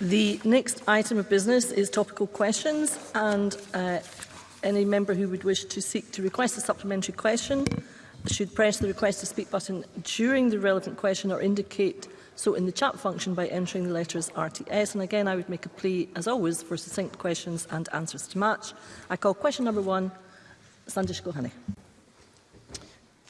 The next item of business is topical questions and uh, any member who would wish to seek to request a supplementary question should press the request to speak button during the relevant question or indicate so in the chat function by entering the letters RTS. And again, I would make a plea, as always, for succinct questions and answers to match. I call question number one, Sandish Gohani.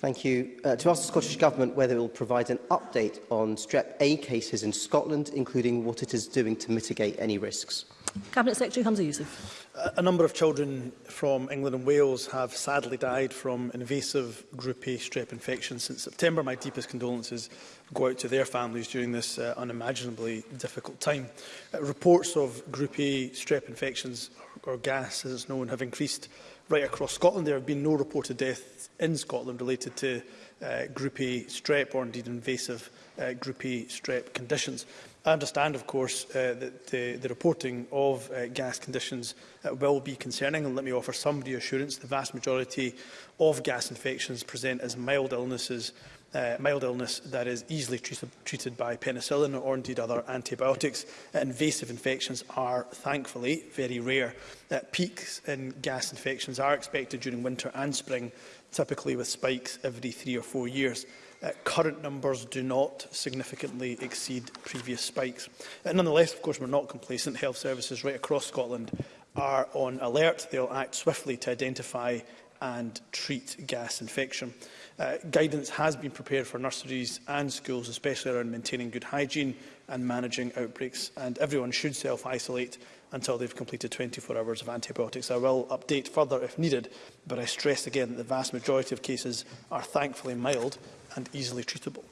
Thank you. Uh, to ask the Scottish Government whether it will provide an update on strep A cases in Scotland, including what it is doing to mitigate any risks. Cabinet Secretary Hamza Youssef. A number of children from England and Wales have sadly died from invasive group A strep infection since September. My deepest condolences go out to their families during this uh, unimaginably difficult time. Uh, reports of group A strep infections or gas, as it's known, have increased right across Scotland. There have been no reported deaths in Scotland related to uh, group A strep or indeed invasive uh, group A strep conditions. I understand, of course, uh, that the, the reporting of uh, gas conditions uh, will be concerning, and let me offer some reassurance. The vast majority of gas infections present as mild illnesses uh, mild illness that is easily treated, treated by penicillin or indeed other antibiotics. Invasive infections are, thankfully, very rare. Uh, peaks in gas infections are expected during winter and spring, typically with spikes every three or four years. Uh, current numbers do not significantly exceed previous spikes. Uh, nonetheless, of course, we're not complacent. Health services right across Scotland are on alert. They'll act swiftly to identify and treat gas infection. Uh, guidance has been prepared for nurseries and schools, especially around maintaining good hygiene and managing outbreaks, and everyone should self-isolate until they've completed 24 hours of antibiotics. I will update further if needed, but I stress again that the vast majority of cases are thankfully mild and easily treatable.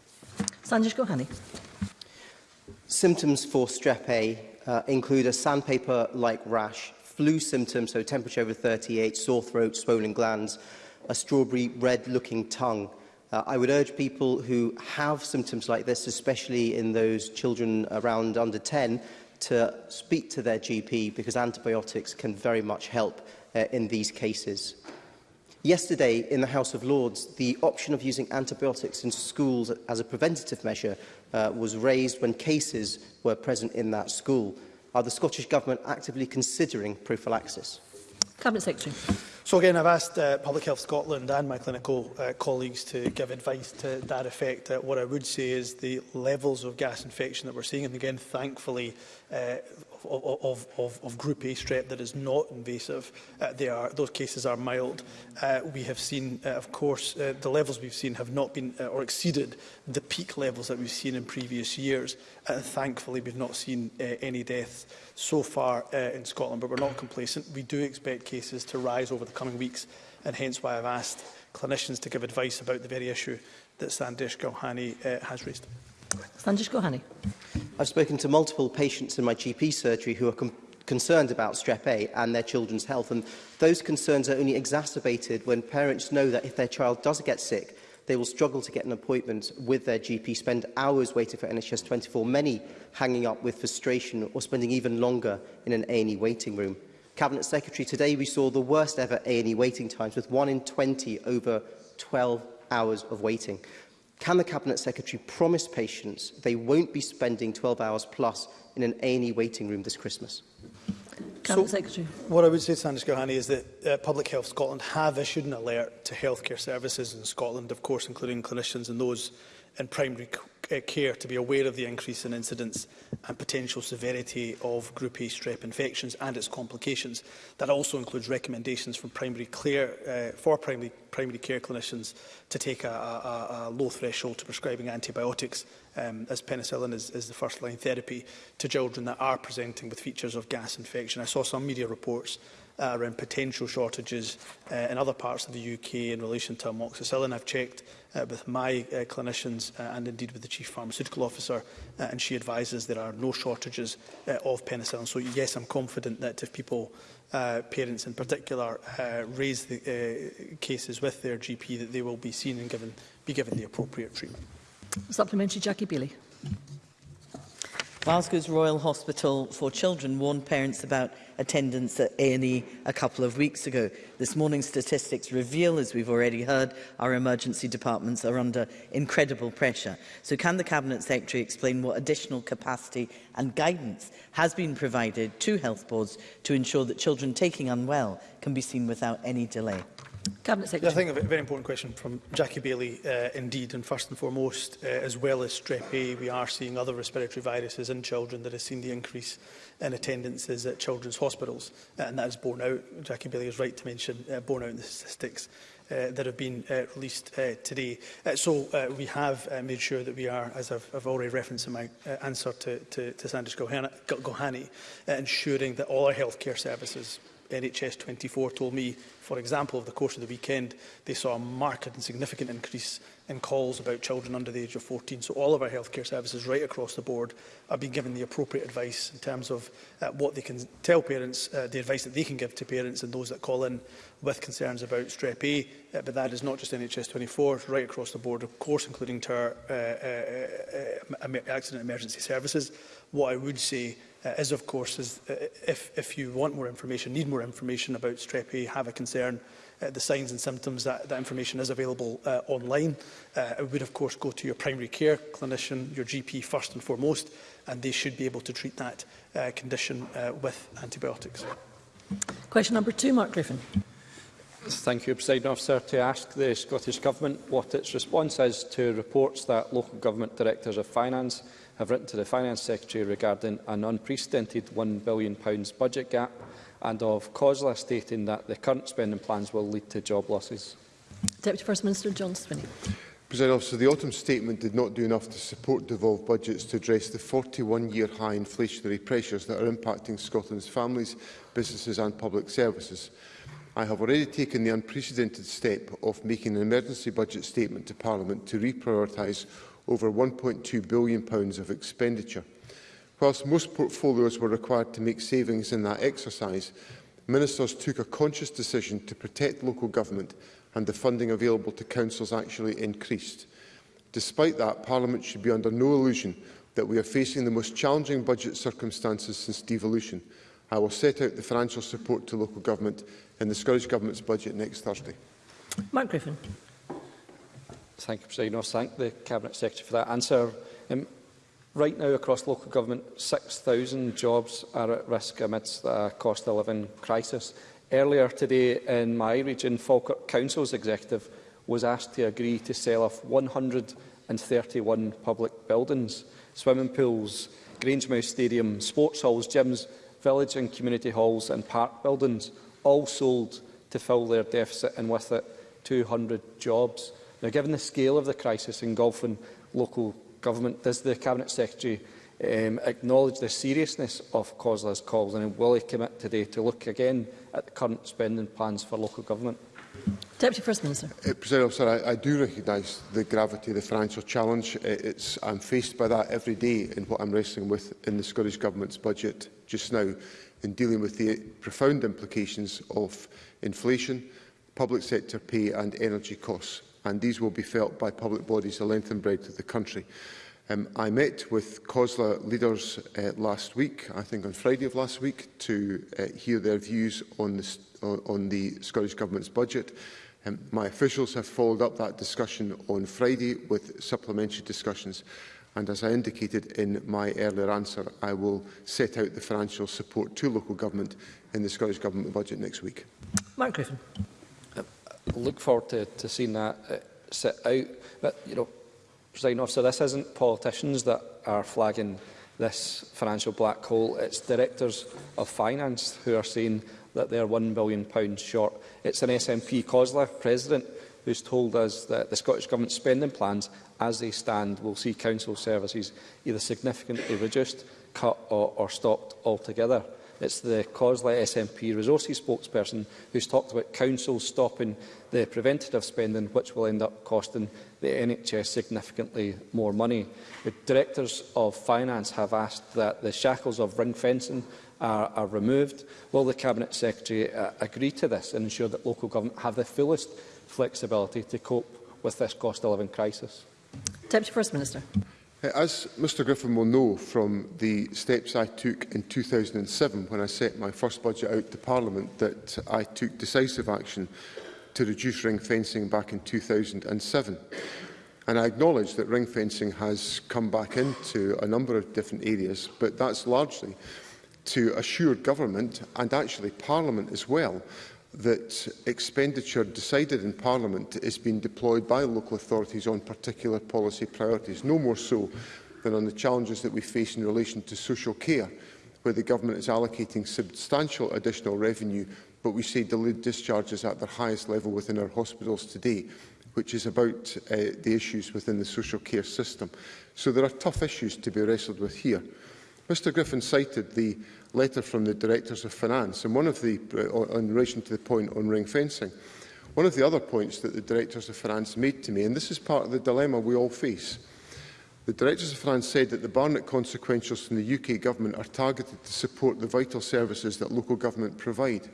Sanjish Gohani. Symptoms for strep A uh, include a sandpaper-like rash, flu symptoms, so temperature over 38, sore throat, swollen glands, a strawberry red-looking tongue. Uh, I would urge people who have symptoms like this, especially in those children around under 10, to speak to their GP because antibiotics can very much help uh, in these cases. Yesterday, in the House of Lords, the option of using antibiotics in schools as a preventative measure uh, was raised when cases were present in that school. Are the Scottish Government actively considering prophylaxis? Cabinet Secretary. So again, I've asked uh, Public Health Scotland and my clinical uh, colleagues to give advice to that effect. Uh, what I would say is the levels of gas infection that we're seeing, and again, thankfully, uh, of, of, of, of Group A strep that is not invasive. Uh, they are, those cases are mild. Uh, we have seen, uh, of course, uh, the levels we've seen have not been uh, or exceeded the peak levels that we've seen in previous years. And thankfully, we've not seen uh, any deaths so far uh, in Scotland, but we're not complacent. We do expect cases to rise over the coming weeks, and hence why I've asked clinicians to give advice about the very issue that Sandesh Gohani uh, has raised. Sandesh Gohani. I've spoken to multiple patients in my GP surgery who are concerned about strep A and their children's health. And those concerns are only exacerbated when parents know that if their child does get sick, they will struggle to get an appointment with their GP, spend hours waiting for NHS 24, many hanging up with frustration or spending even longer in an A&E waiting room. Cabinet Secretary, today we saw the worst ever A&E waiting times with one in 20 over 12 hours of waiting. Can the Cabinet Secretary promise patients they won't be spending 12 hours plus in an A&E waiting room this Christmas? Cabinet so, Secretary. What I would say, Sandra Gohani, is that uh, Public Health Scotland have issued an alert to healthcare services in Scotland, of course, including clinicians and those in primary uh, care to be aware of the increase in incidence and potential severity of Group A strep infections and its complications. That also includes recommendations from primary care, uh, for primary, primary care clinicians to take a, a, a low threshold to prescribing antibiotics um, as penicillin is, is the first line therapy to children that are presenting with features of gas infection. I saw some media reports uh, around potential shortages uh, in other parts of the UK in relation to amoxicillin. I've checked uh, with my uh, clinicians uh, and indeed with the Chief Chief Pharmaceutical Officer, uh, and she advises there are no shortages uh, of penicillin. So, yes, I'm confident that if people, uh, parents in particular, uh, raise the uh, cases with their GP, that they will be seen and given, be given the appropriate treatment. Supplementary, Jackie Bailey. Glasgow's Royal Hospital for Children warned parents about attendance at A&E a couple of weeks ago. This morning's statistics reveal, as we've already heard, our emergency departments are under incredible pressure. So can the Cabinet Secretary explain what additional capacity and guidance has been provided to health boards to ensure that children taking unwell can be seen without any delay? Cabinet Secretary. Yeah, I think a very important question from Jackie Bailey, uh, indeed, and first and foremost, uh, as well as strep A, we are seeing other respiratory viruses in children that have seen the increase in attendances at children's hospitals, uh, and that is borne out, Jackie Bailey is right to mention, uh, borne out in the statistics uh, that have been uh, released uh, today. Uh, so uh, we have uh, made sure that we are, as I've, I've already referenced in my uh, answer to, to, to Sanders Gohani, uh, ensuring that all our healthcare services NHS 24 told me For example, over the course of the weekend, they saw a marked and significant increase in calls about children under the age of 14. So all of our healthcare services right across the board are being given the appropriate advice in terms of uh, what they can tell parents, uh, the advice that they can give to parents and those that call in with concerns about strep A. Uh, but that is not just NHS 24, it's right across the board, of course, including to our uh, uh, uh, uh accident emergency services. What I would say uh, is, of course, is uh, if, if you want more information, need more information about strep A, have a concern discern uh, the signs and symptoms, that, that information is available uh, online. Uh, it would, of course, go to your primary care clinician, your GP first and foremost, and they should be able to treat that uh, condition uh, with antibiotics. Question number two, Mark Griffin. Thank you, President Officer. To ask the Scottish Government what its response is to reports that local government directors of finance have written to the Finance Secretary regarding an unprecedented £1 billion budget gap and of COSLA stating that the current spending plans will lead to job losses? Deputy First Minister John Swinney. President Officer, the autumn statement did not do enough to support devolved budgets to address the 41-year high inflationary pressures that are impacting Scotland's families, businesses and public services. I have already taken the unprecedented step of making an emergency budget statement to Parliament to reprioritise over £1.2 billion of expenditure. Whilst most portfolios were required to make savings in that exercise, Ministers took a conscious decision to protect local government and the funding available to councils actually increased. Despite that, Parliament should be under no illusion that we are facing the most challenging budget circumstances since devolution. I will set out the financial support to local government in the Scottish Government's budget next Thursday. Mark Griffin. Thank you, President. I thank the Cabinet Secretary for that answer. Um, Right now, across local government, 6,000 jobs are at risk amidst the cost of living crisis. Earlier today in my region, Falkirk Council's executive was asked to agree to sell off 131 public buildings, swimming pools, Grangemouth Stadium, sports halls, gyms, village and community halls and park buildings, all sold to fill their deficit and with it 200 jobs. Now, given the scale of the crisis engulfing local Government, does the Cabinet Secretary um, acknowledge the seriousness of COSLA's calls and will he commit today to look again at the current spending plans for local government? Deputy First Minister. Uh, President Officer, I, I do recognise the gravity of the financial challenge. Uh, it's, I'm faced by that every day in what I'm wrestling with in the Scottish Government's budget just now in dealing with the profound implications of inflation, public sector pay and energy costs and these will be felt by public bodies the length and breadth of the country. Um, I met with COSLA leaders uh, last week, I think on Friday of last week, to uh, hear their views on the, uh, on the Scottish Government's budget. Um, my officials have followed up that discussion on Friday with supplementary discussions. And as I indicated in my earlier answer, I will set out the financial support to local government in the Scottish Government budget next week. Mark Griffin look forward to, to seeing that uh, out. But, you know, President Officer, this isn't politicians that are flagging this financial black hole. It's directors of finance who are saying that they are £1 billion short. It's an SNP COSLA president who's told us that the Scottish Government's spending plans, as they stand, will see council services either significantly reduced, cut or, or stopped altogether. It's the COSLA SMP resources spokesperson who's talked about councils stopping the preventative spending, which will end up costing the NHS significantly more money. The directors of finance have asked that the shackles of ring fencing are, are removed. Will the Cabinet Secretary uh, agree to this and ensure that local government have the fullest flexibility to cope with this cost of living crisis? Deputy First Minister. Uh, as Mr Griffin will know from the steps I took in 2007 when I set my first budget out to Parliament that I took decisive action to reduce ring fencing back in 2007. And I acknowledge that ring fencing has come back into a number of different areas, but that's largely to assure government and actually Parliament as well that expenditure decided in Parliament is being deployed by local authorities on particular policy priorities, no more so than on the challenges that we face in relation to social care, where the government is allocating substantial additional revenue, but we see delayed discharges at their highest level within our hospitals today, which is about uh, the issues within the social care system. So there are tough issues to be wrestled with here. Mr Griffin cited the letter from the directors of finance and one of the uh, in relation to the point on ring fencing one of the other points that the directors of finance made to me and this is part of the dilemma we all face the directors of finance said that the Barnett consequentials from the UK government are targeted to support the vital services that local government provide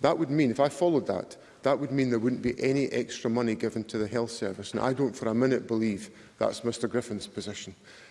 that would mean if I followed that that would mean there wouldn't be any extra money given to the health service and I don't for a minute believe that's Mr Griffin's position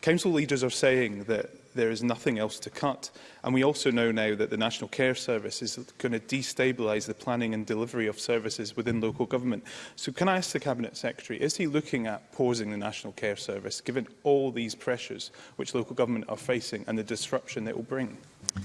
Council leaders are saying that There is nothing else to cut. And we also know now that the National Care Service is going to destabilise the planning and delivery of services within local government. So can I ask the Cabinet Secretary, is he looking at pausing the National Care Service, given all these pressures which local government are facing and the disruption that it will bring?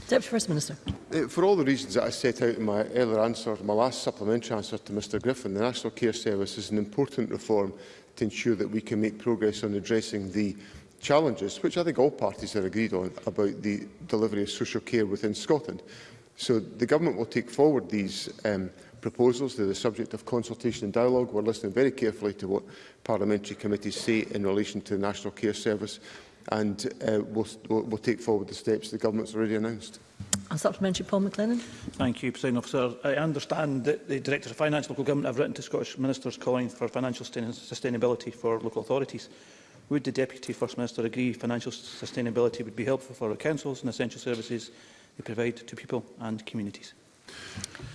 Deputy First Minister. Uh, for all the reasons that I set out in my earlier answer, my last supplementary answer to Mr Griffin, the National Care Service is an important reform to ensure that we can make progress on addressing the challenges, which I think all parties are agreed on, about the delivery of social care within Scotland. So the government will take forward these um, proposals. They're the subject of consultation and dialogue. We're listening very carefully to what parliamentary committees say in relation to the National Care Service and uh, we'll, we'll, we'll take forward the steps the government's already announced. A supplementary, Paul McLennan. Thank you, President Officer. I understand that the Director of Finance and Local Government have written to Scottish Ministers calling for financial sustainability for local authorities. Would the Deputy First Minister agree financial sustainability would be helpful for our councils and essential services they provide to people and communities?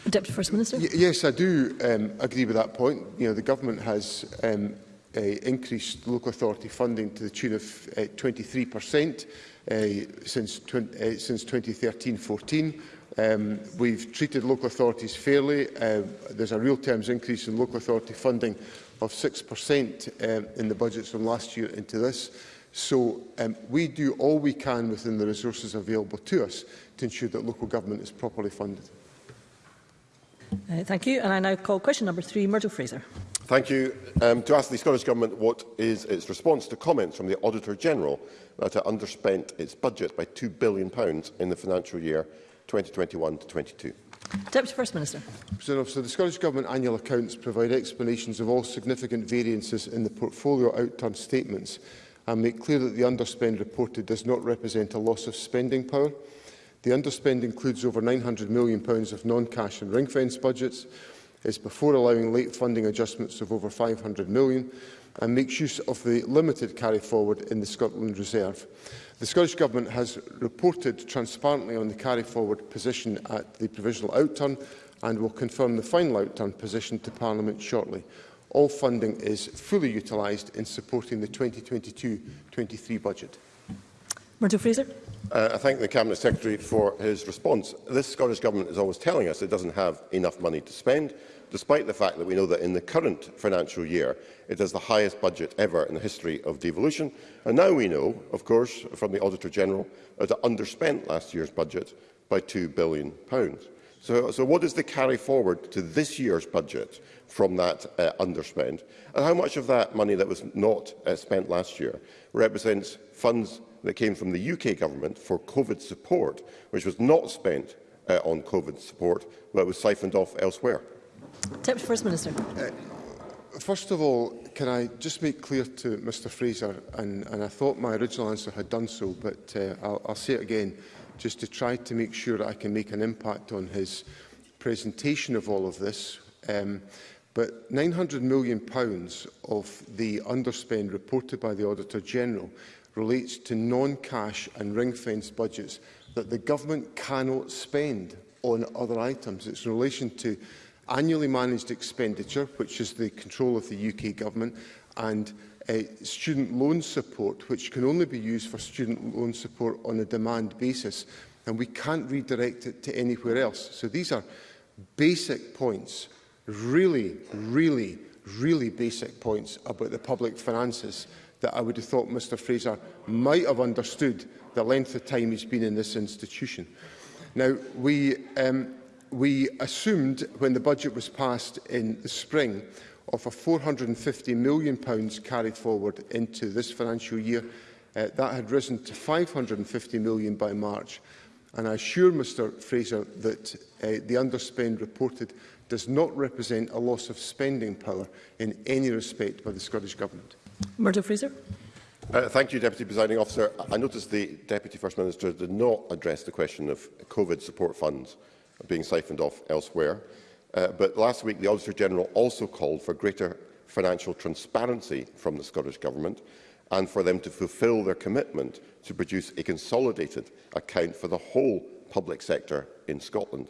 Deputy First Minister. Y yes, I do um, agree with that point. You know, the government has um, uh, increased local authority funding to the tune of uh, 23% uh, since, uh, since 2013-14. Um, we've treated local authorities fairly. Uh, there's a real terms increase in local authority funding of 6% um, in the budgets from last year into this. So um, we do all we can within the resources available to us to ensure that local government is properly funded. Uh, thank you. And I now call question number three, Myrtle Fraser. Thank you. Um, to ask the Scottish Government what is its response to comments from the Auditor-General that it underspent its budget by £2 billion in the financial year 2021 to 22. Deputy First Minister. President Officer, the Scottish Government annual accounts provide explanations of all significant variances in the portfolio outturn statements and make clear that the underspend reported does not represent a loss of spending power. The underspend includes over £900 million of non-cash and ring-fence budgets, is before allowing late funding adjustments of over £500 million, and makes use of the limited carry forward in the Scotland Reserve. The Scottish Government has reported transparently on the carry forward position at the provisional outturn and will confirm the final outturn position to Parliament shortly. All funding is fully utilised in supporting the 2022-23 budget. Murdo Fraser. Uh, I thank the Cabinet Secretary for his response. This Scottish Government is always telling us it doesn't have enough money to spend despite the fact that we know that in the current financial year it has the highest budget ever in the history of devolution. And now we know, of course, from the Auditor-General that it underspent last year's budget by £2 billion. So, so what is the carry forward to this year's budget from that uh, underspend? And how much of that money that was not uh, spent last year represents funds that came from the UK government for COVID support, which was not spent uh, on COVID support, but was siphoned off elsewhere? Deputy First Minister. Uh, first of all, can I just make clear to Mr Fraser, and, and I thought my original answer had done so, but uh, I'll, I'll say it again, just to try to make sure that I can make an impact on his presentation of all of this. Um, but £900 million pounds of the underspend reported by the Auditor General relates to non-cash and ring-fenced budgets that the government cannot spend on other items. It's in relation to annually managed expenditure, which is the control of the UK government, and uh, student loan support, which can only be used for student loan support on a demand basis, and we can't redirect it to anywhere else. So these are basic points, really, really, really basic points about the public finances that I would have thought Mr Fraser might have understood the length of time he's been in this institution. Now, we, um, we assumed when the budget was passed in the spring of a £450 million pounds carried forward into this financial year. Uh, that had risen to £550 million by March. And I assure Mr Fraser that uh, the underspend reported does not represent a loss of spending power in any respect by the Scottish Government. Murdo Fraser. Uh, thank you, Deputy Presiding Officer. I noticed the Deputy First Minister did not address the question of COVID support funds being siphoned off elsewhere. Uh, but last week, the Auditor-General also called for greater financial transparency from the Scottish Government and for them to fulfil their commitment to produce a consolidated account for the whole public sector in Scotland.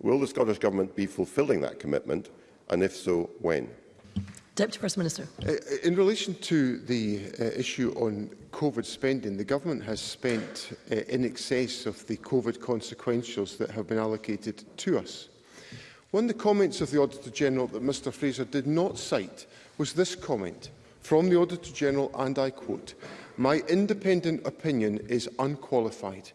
Will the Scottish Government be fulfilling that commitment, and if so, when? Deputy First Minister. Uh, uh, in relation to the uh, issue on COVID spending, the government has spent uh, in excess of the COVID consequentials that have been allocated to us. One of the comments of the Auditor General that Mr Fraser did not cite was this comment from the Auditor General, and I quote, My independent opinion is unqualified.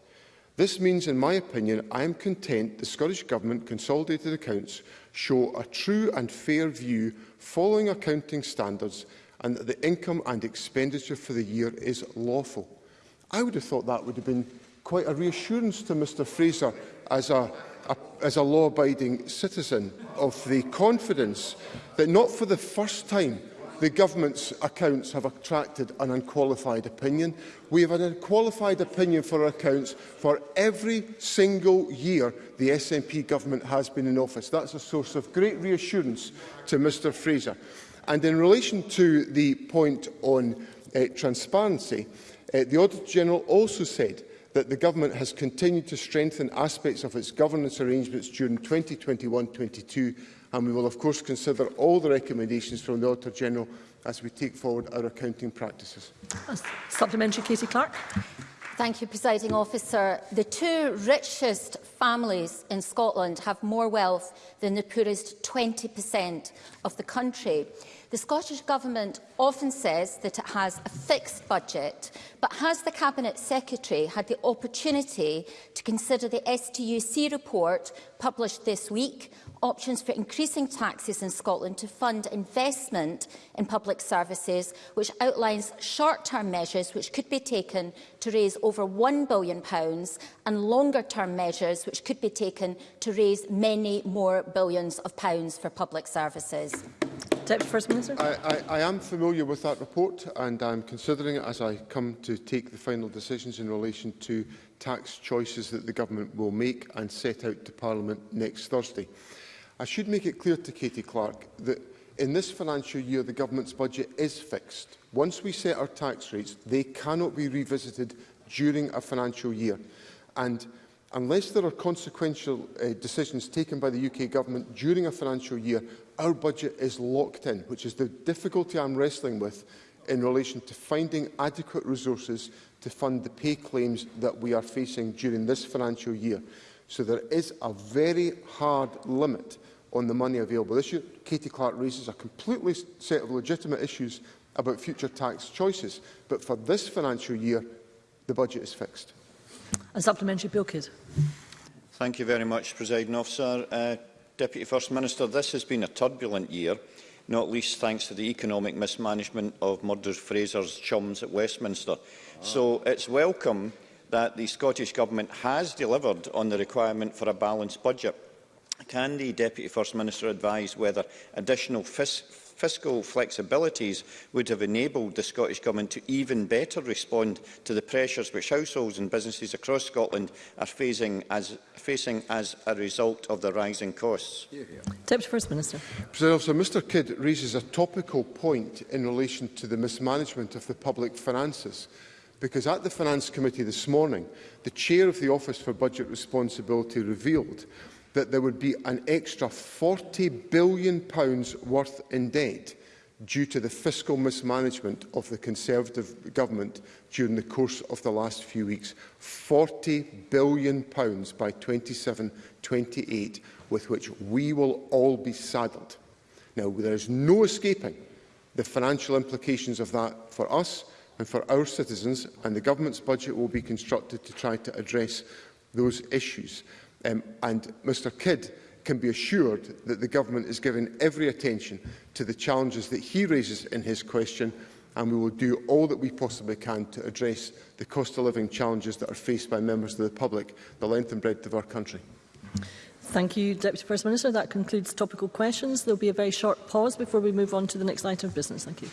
This means, in my opinion, I am content the Scottish Government consolidated accounts show a true and fair view following accounting standards and that the income and expenditure for the year is lawful. I would have thought that would have been quite a reassurance to Mr Fraser as a, a, as a law-abiding citizen of the confidence that not for the first time the government's accounts have attracted an unqualified opinion. We have an unqualified opinion for our accounts for every single year the SNP government has been in office. That's a source of great reassurance to Mr Fraser. And in relation to the point on uh, transparency, uh, the Auditor General also said that the government has continued to strengthen aspects of its governance arrangements during 2021-22 and we will of course consider all the recommendations from the Auditor General as we take forward our accounting practices. Supplementary Katie Clark. Thank you, Presiding Officer. The two richest families in Scotland have more wealth than the poorest 20% of the country. The Scottish Government often says that it has a fixed budget, but has the Cabinet Secretary had the opportunity to consider the STUC report published this week options for increasing taxes in Scotland to fund investment in public services, which outlines short-term measures which could be taken to raise over £1 billion and longer-term measures which could be taken to raise many more billions of pounds for public services. Deputy First Minister. I, I, I am familiar with that report and I'm considering it as I come to take the final decisions in relation to tax choices that the government will make and set out to Parliament next Thursday. I should make it clear to Katie Clark that in this financial year the government's budget is fixed. Once we set our tax rates, they cannot be revisited during a financial year. And unless there are consequential uh, decisions taken by the UK government during a financial year, our budget is locked in, which is the difficulty I'm wrestling with in relation to finding adequate resources to fund the pay claims that we are facing during this financial year. So there is a very hard limit on the money available issue. Katie Clark raises a completely set of legitimate issues about future tax choices. But for this financial year, the budget is fixed. A supplementary bill kid. Thank you very much, President Officer. Uh, Deputy First Minister, this has been a turbulent year, not least thanks to the economic mismanagement of Murder Fraser's chums at Westminster. Ah. So it's welcome that the Scottish Government has delivered on the requirement for a balanced budget. Can the Deputy First Minister advise whether additional fis fiscal flexibilities would have enabled the Scottish Government to even better respond to the pressures which households and businesses across Scotland are facing as, facing as a result of the rising costs? Deputy First Minister. President, Officer, Mr Kidd raises a topical point in relation to the mismanagement of the public finances because at the Finance Committee this morning, the Chair of the Office for Budget Responsibility revealed that there would be an extra £40 billion worth in debt due to the fiscal mismanagement of the Conservative government during the course of the last few weeks. £40 billion by 27-28, with which we will all be saddled. Now, there is no escaping the financial implications of that for us, and for our citizens, and the government's budget will be constructed to try to address those issues. Um, and Mr Kidd can be assured that the government is giving every attention to the challenges that he raises in his question, and we will do all that we possibly can to address the cost of living challenges that are faced by members of the public, the length and breadth of our country. Thank you, Deputy First Minister. That concludes topical questions. There will be a very short pause before we move on to the next item of business. Thank you.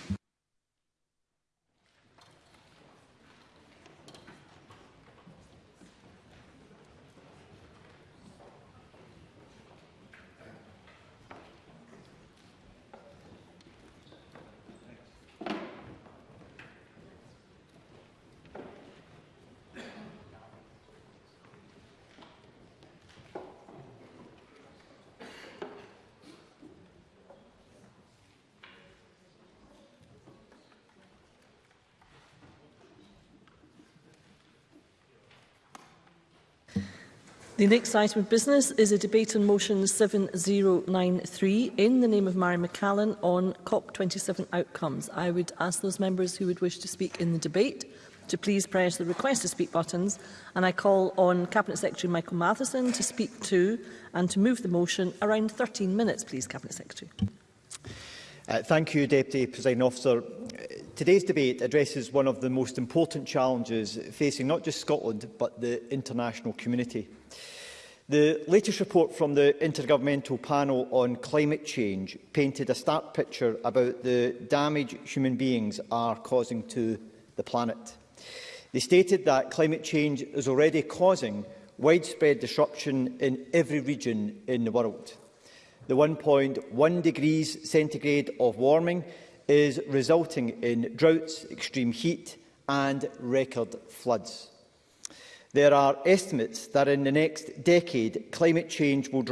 The next item of business is a debate on motion 7093 in the name of Mary McCallan on COP27 outcomes. I would ask those members who would wish to speak in the debate to please press the request to speak buttons and I call on Cabinet Secretary Michael Matheson to speak to and to move the motion around 13 minutes please Cabinet Secretary. Uh, thank you Deputy Presiding Officer. Today's debate addresses one of the most important challenges facing not just Scotland but the international community. The latest report from the Intergovernmental Panel on Climate Change painted a stark picture about the damage human beings are causing to the planet. They stated that climate change is already causing widespread disruption in every region in the world. The 1.1 degrees centigrade of warming is resulting in droughts, extreme heat and record floods. There are estimates that in the next decade, climate change will draw